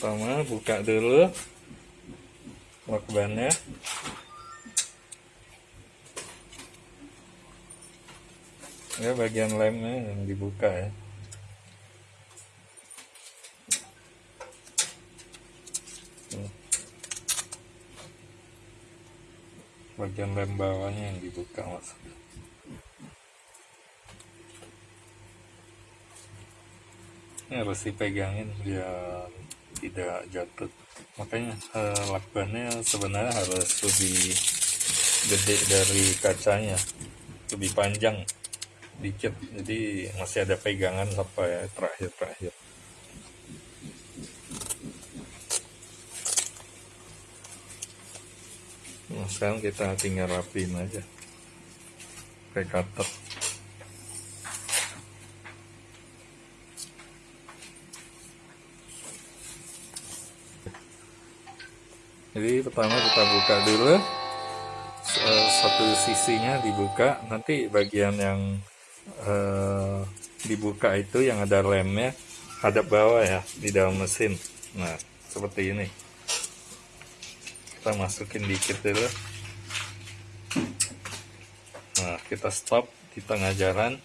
pertama buka dulu lakbannya ya bagian lemnya yang dibuka ya. Bagian lem bawahnya yang dibuka maksudnya ini harus dipegangin biar tidak jatuh. Makanya eh, lakbannya sebenarnya harus lebih gede dari kacanya. Lebih panjang dikit. Jadi masih ada pegangan sampai terakhir-terakhir. Nah sekarang kita tinggal rapiin aja. Pakai cutter jadi pertama kita buka dulu. Eh, satu sisinya dibuka. Nanti bagian yang eh, dibuka itu yang ada lemnya hadap bawah ya di dalam mesin. Nah seperti ini. Kita masukin dikit dulu. Nah kita stop di tengah jalan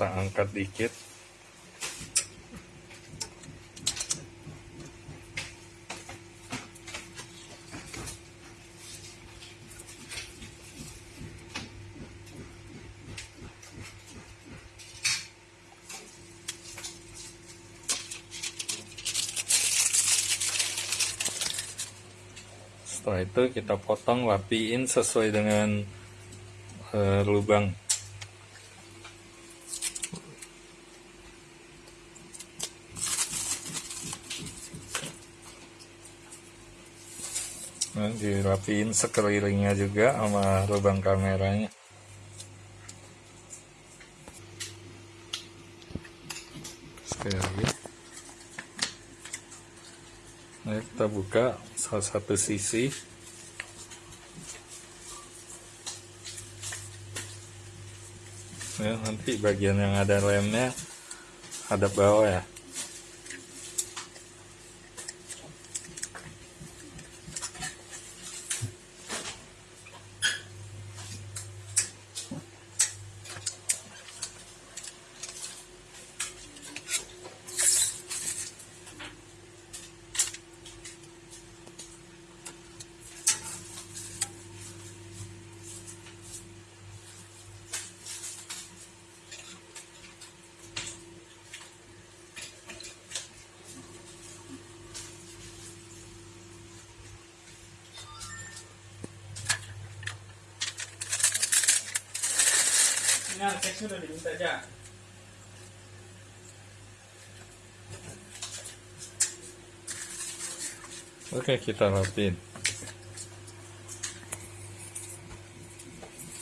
kita angkat dikit. Setelah itu kita potong rapiin sesuai dengan eh, lubang Nah, dirapiin sekelilingnya juga sama lubang kameranya. Sekali lagi. Nah kita buka salah satu sisi. Ya nanti bagian yang ada lemnya ada bawah ya Ini arsiteknya udah diminta aja. oke kita rapiin